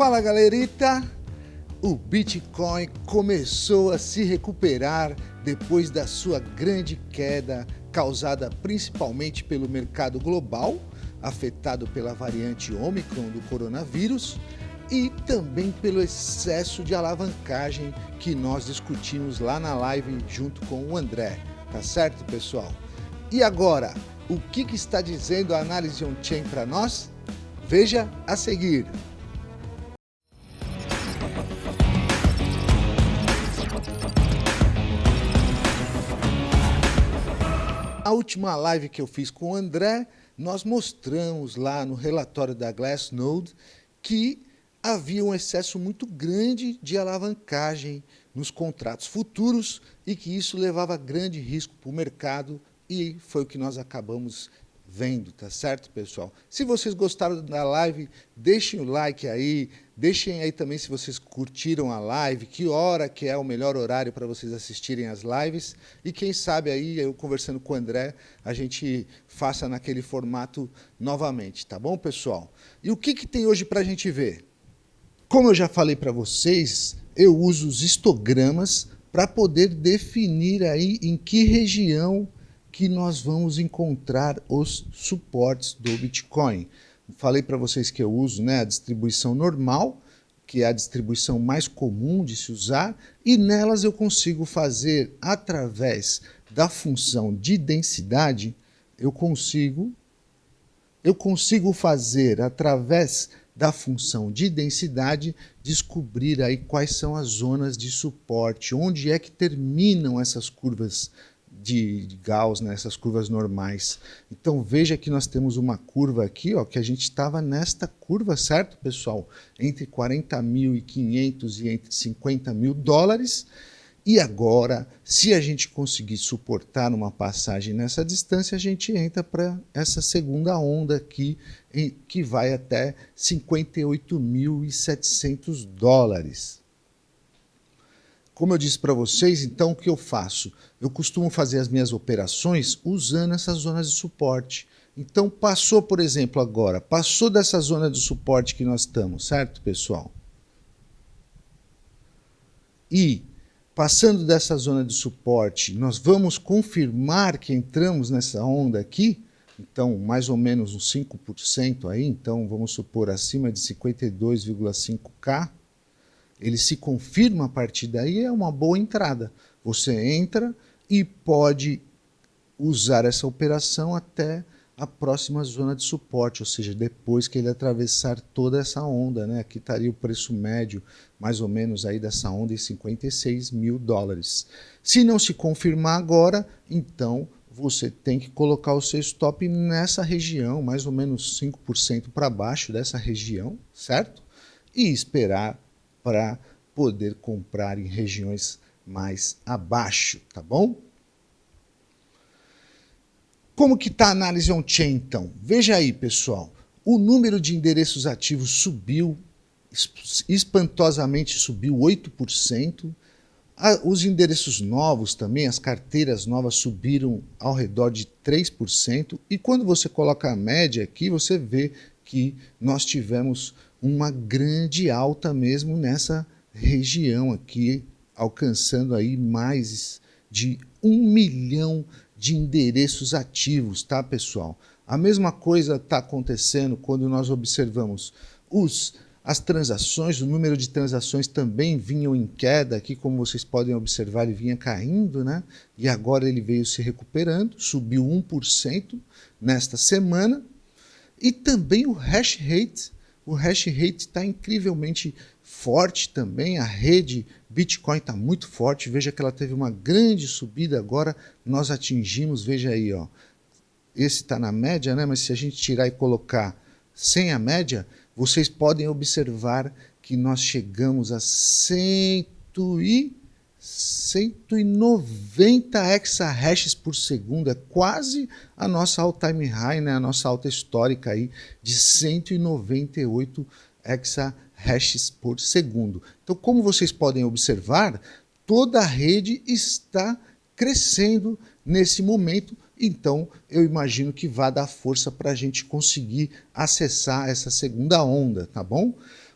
Fala galerita! O Bitcoin começou a se recuperar depois da sua grande queda causada principalmente pelo mercado global, afetado pela variante Omicron do coronavírus e também pelo excesso de alavancagem que nós discutimos lá na live junto com o André. Tá certo, pessoal? E agora, o que, que está dizendo a análise on-chain para nós? Veja a seguir. A última live que eu fiz com o André, nós mostramos lá no relatório da Glassnode que havia um excesso muito grande de alavancagem nos contratos futuros e que isso levava grande risco para o mercado e foi o que nós acabamos vendo, tá certo, pessoal? Se vocês gostaram da live, deixem o like aí, deixem aí também se vocês curtiram a live, que hora que é o melhor horário para vocês assistirem as lives, e quem sabe aí, eu conversando com o André, a gente faça naquele formato novamente, tá bom, pessoal? E o que, que tem hoje para a gente ver? Como eu já falei para vocês, eu uso os histogramas para poder definir aí em que região que nós vamos encontrar os suportes do Bitcoin. Falei para vocês que eu uso né, a distribuição normal, que é a distribuição mais comum de se usar, e nelas eu consigo fazer, através da função de densidade, eu consigo, eu consigo fazer, através da função de densidade, descobrir aí quais são as zonas de suporte, onde é que terminam essas curvas de, Gauss, né, essas curvas normais. Então veja que nós temos uma curva aqui, ó, que a gente estava nesta curva, certo, pessoal? Entre 40.500 e entre 50 mil dólares. E agora, se a gente conseguir suportar uma passagem nessa distância, a gente entra para essa segunda onda aqui, que vai até 58.700 dólares. Como eu disse para vocês, então o que eu faço? Eu costumo fazer as minhas operações usando essas zonas de suporte. Então passou, por exemplo, agora, passou dessa zona de suporte que nós estamos, certo, pessoal? E passando dessa zona de suporte, nós vamos confirmar que entramos nessa onda aqui, então mais ou menos uns 5% aí, então vamos supor acima de 52,5K, ele se confirma a partir daí, é uma boa entrada. Você entra e pode usar essa operação até a próxima zona de suporte, ou seja, depois que ele atravessar toda essa onda, né? Aqui estaria o preço médio, mais ou menos aí dessa onda, em 56 mil dólares. Se não se confirmar agora, então você tem que colocar o seu stop nessa região, mais ou menos 5% para baixo dessa região, certo? E esperar para poder comprar em regiões mais abaixo, tá bom? Como que está a análise on-chain, então? Veja aí, pessoal. O número de endereços ativos subiu, espantosamente subiu 8%. Os endereços novos também, as carteiras novas subiram ao redor de 3%. E quando você coloca a média aqui, você vê que nós tivemos uma grande alta mesmo nessa região aqui, alcançando aí mais de um milhão de endereços ativos, tá, pessoal? A mesma coisa está acontecendo quando nós observamos os, as transações, o número de transações também vinham em queda, aqui como vocês podem observar ele vinha caindo, né? E agora ele veio se recuperando, subiu 1% nesta semana, e também o hash rate o hash rate está incrivelmente forte também, a rede Bitcoin está muito forte, veja que ela teve uma grande subida agora, nós atingimos, veja aí, ó, esse está na média, né? mas se a gente tirar e colocar sem a média, vocês podem observar que nós chegamos a 100 e 190 exahashes por segundo, é quase a nossa all-time high, né? a nossa alta histórica aí de 198 exahashes por segundo. Então, como vocês podem observar, toda a rede está crescendo nesse momento, então eu imagino que vai dar força para a gente conseguir acessar essa segunda onda, tá bom?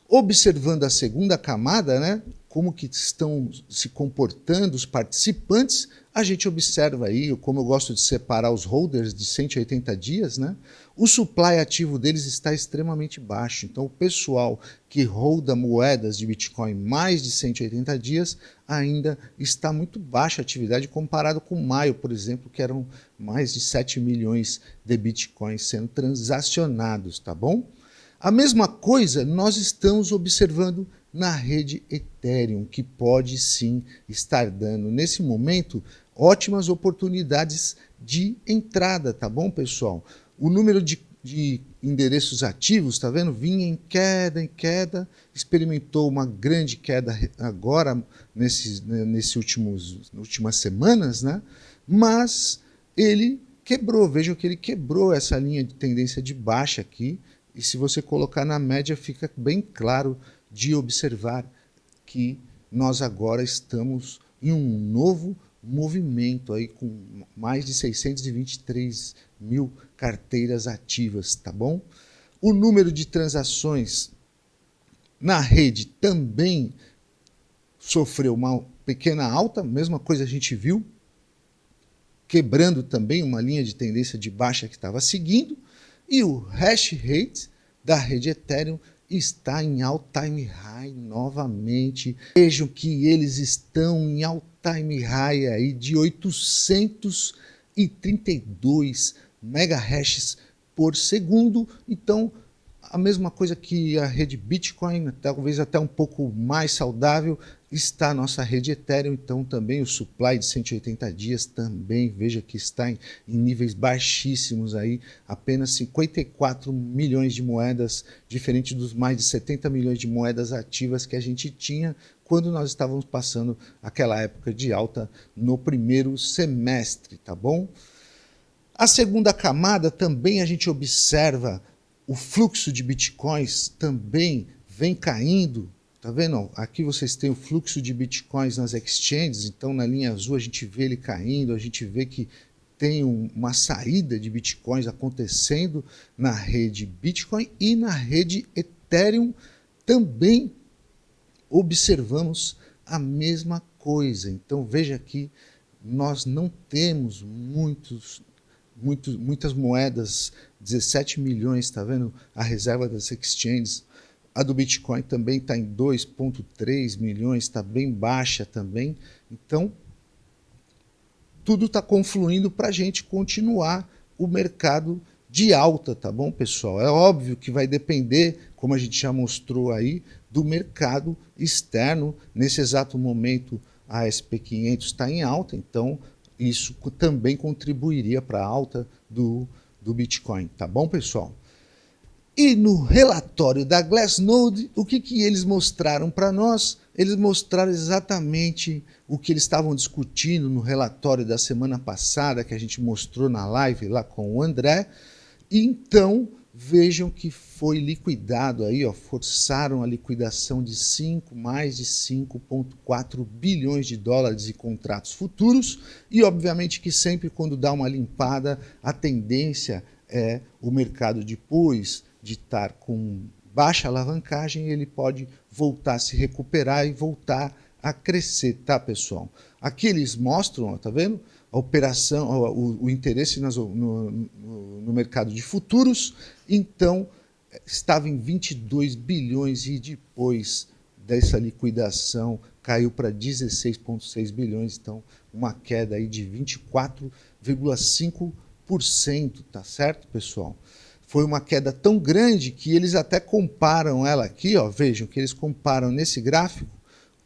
Observando a segunda camada, né, como que estão se comportando os participantes, a gente observa aí, como eu gosto de separar os holders de 180 dias, né? O supply ativo deles está extremamente baixo. Então, o pessoal que holda moedas de Bitcoin mais de 180 dias ainda está muito baixa a atividade comparado com maio, por exemplo, que eram mais de 7 milhões de Bitcoins sendo transacionados, tá bom? A mesma coisa nós estamos observando na rede Ethereum, que pode sim estar dando, nesse momento, ótimas oportunidades de entrada, tá bom, pessoal? O número de, de endereços ativos, tá vendo? Vinha em queda, em queda, experimentou uma grande queda agora, nesses, né, nesse últimos, últimas semanas, né? Mas ele quebrou, vejam que ele quebrou essa linha de tendência de baixa aqui, e se você colocar na média, fica bem claro de observar que nós agora estamos em um novo movimento aí com mais de 623 mil carteiras ativas, tá bom? O número de transações na rede também sofreu uma pequena alta, mesma coisa a gente viu, quebrando também uma linha de tendência de baixa que estava seguindo, e o hash rate da rede Ethereum está em all-time high novamente. Vejam que eles estão em all-time high aí de 832 megahashes por segundo. Então, a mesma coisa que a rede Bitcoin, talvez até um pouco mais saudável, está a nossa rede Ethereum, então também o supply de 180 dias também, veja que está em, em, níveis baixíssimos aí, apenas 54 milhões de moedas, diferente dos mais de 70 milhões de moedas ativas que a gente tinha quando nós estávamos passando aquela época de alta no primeiro semestre, tá bom? A segunda camada também a gente observa o fluxo de bitcoins também vem caindo. Tá vendo? Aqui vocês têm o fluxo de bitcoins nas exchanges, então na linha azul a gente vê ele caindo, a gente vê que tem uma saída de bitcoins acontecendo na rede Bitcoin e na rede Ethereum também observamos a mesma coisa. Então veja aqui, nós não temos muitos muito, muitas moedas, 17 milhões, está vendo? A reserva das exchanges. A do Bitcoin também está em 2,3 milhões, está bem baixa também. Então, tudo está confluindo para a gente continuar o mercado de alta, tá bom, pessoal? É óbvio que vai depender, como a gente já mostrou aí, do mercado externo. Nesse exato momento, a SP500 está em alta, então isso também contribuiria para a alta do, do Bitcoin, tá bom, pessoal? E no relatório da Glassnode, o que, que eles mostraram para nós? Eles mostraram exatamente o que eles estavam discutindo no relatório da semana passada, que a gente mostrou na live lá com o André. Então, vejam que foi liquidado aí, ó, forçaram a liquidação de 5, mais de 5,4 bilhões de dólares de contratos futuros e obviamente que sempre quando dá uma limpada, a tendência é o mercado depois de estar com baixa alavancagem, ele pode voltar a se recuperar e voltar a crescer, tá pessoal? Aqui eles mostram, ó, tá vendo? a operação, o, o interesse nas, no, no, no, mercado de futuros, então estava em 22 bilhões e depois dessa liquidação caiu para 16,6 bilhões, então uma queda aí de 24,5%, tá certo, pessoal? Foi uma queda tão grande que eles até comparam ela aqui, ó, vejam que eles comparam nesse gráfico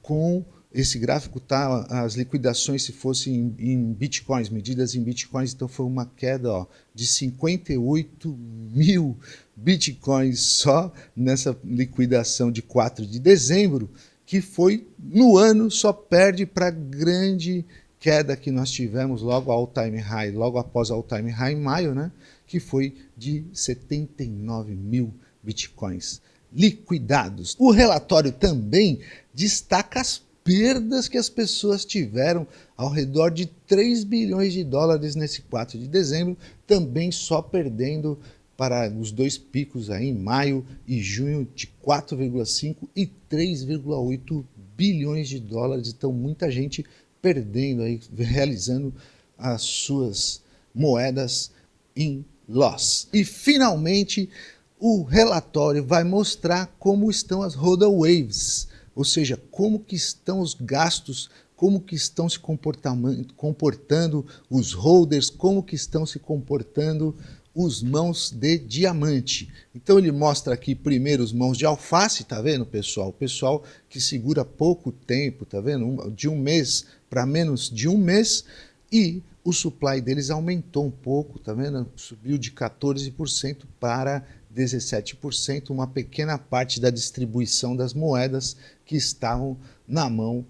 com esse gráfico tá as liquidações se fossem em, em, bitcoins, medidas em bitcoins, então foi uma queda ó, de 58 mil bitcoins só nessa liquidação de 4 de dezembro, que foi no ano só perde para grande queda que nós tivemos logo ao time high, logo após ao time high em maio, né, que foi de 79 mil bitcoins liquidados. O relatório também destaca as perdas que as pessoas tiveram ao redor de 3 bilhões de dólares nesse 4 de dezembro, também só perdendo para os dois picos aí em maio e junho de 4,5 e 3,8 bilhões de dólares. Então, muita gente perdendo aí, realizando as suas moedas em loss. E finalmente, o relatório vai mostrar como estão as roda waves, ou seja, como que estão os gastos, como que estão se comportando os holders, como que estão se comportando os mãos de diamante. Então ele mostra aqui primeiro os mãos de alface, tá vendo, pessoal? O pessoal que segura pouco tempo, tá vendo? De um mês para menos de um mês e o supply deles aumentou um pouco, tá vendo? Subiu de 14% para 17%, uma pequena parte da distribuição das moedas que estavam na mão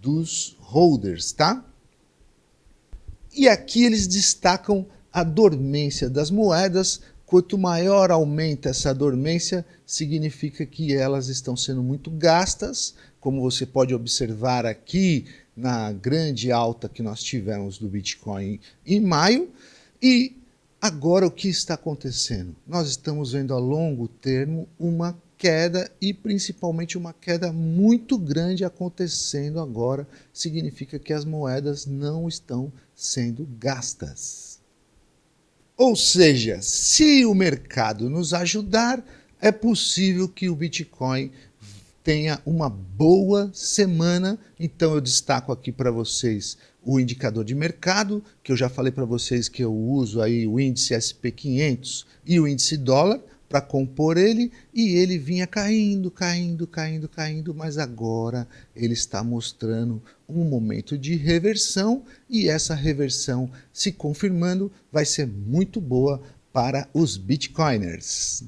dos holders, tá? E aqui eles destacam a dormência das moedas, quanto maior aumenta essa dormência, significa que elas estão sendo muito gastas, como você pode observar aqui na grande alta que nós tivemos do Bitcoin em maio. E agora o que está acontecendo? Nós estamos vendo a longo termo uma queda e principalmente uma queda muito grande acontecendo agora, significa que as moedas não estão sendo gastas. Ou seja, se o mercado nos ajudar, é possível que o Bitcoin tenha uma boa semana. Então eu destaco aqui para vocês o indicador de mercado, que eu já falei para vocês que eu uso aí o índice SP500 e o índice dólar para compor ele e ele vinha caindo, caindo, caindo, caindo, mas agora ele está mostrando um momento de reversão e essa reversão se confirmando vai ser muito boa para os bitcoiners.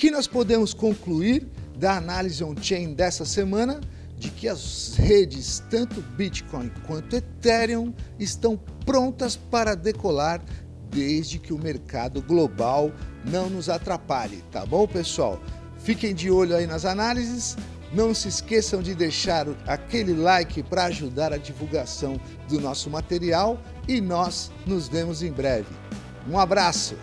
Que nós podemos concluir da análise on-chain dessa semana? De que as redes, tanto Bitcoin quanto Ethereum, estão prontas para decolar desde que o mercado global não nos atrapalhe, tá bom, pessoal? Fiquem de olho aí nas análises. Não se esqueçam de deixar aquele like para ajudar a divulgação do nosso material e nós nos vemos em breve. Um abraço!